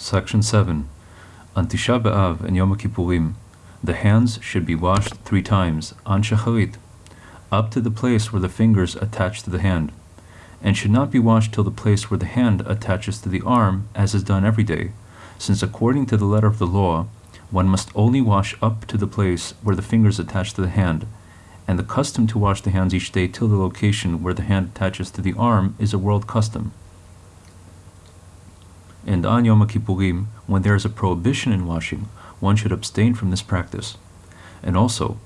Section 7. On Tisha B'Av and Yom Kippurim, the hands should be washed three times, on Shacharit, up to the place where the fingers attach to the hand, and should not be washed till the place where the hand attaches to the arm, as is done every day, since according to the letter of the law, one must only wash up to the place where the fingers attach to the hand, and the custom to wash the hands each day till the location where the hand attaches to the arm is a world custom. And on Yom Kippurim, when there is a prohibition in washing, one should abstain from this practice. And also,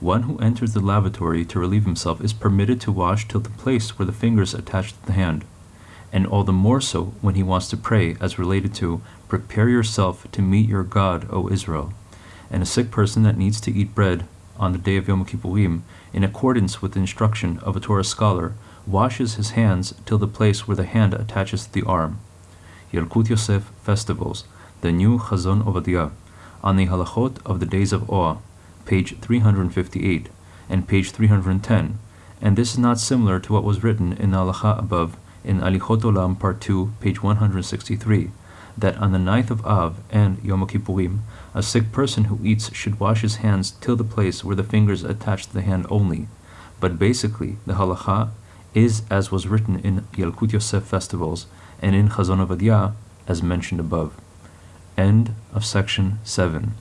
one who enters the lavatory to relieve himself is permitted to wash till the place where the fingers attach to the hand, and all the more so when he wants to pray, as related to, Prepare yourself to meet your God, O Israel. And a sick person that needs to eat bread on the day of Yom Kippurim, in accordance with the instruction of a Torah scholar, washes his hands till the place where the hand attaches to the arm. Yalkut Yosef Festivals, the new Chazon Ovadiah, on the Halachot of the Days of Awe, page 358 and page 310, and this is not similar to what was written in the halacha above in Alichot Olam Part 2, page 163, that on the ninth of Av and Yom Kippurim, a sick person who eats should wash his hands till the place where the fingers attach to the hand only. But basically, the halacha is as was written in Yalkut Yosef festivals and in Chazon Ovadiah, as mentioned above. End of section 7.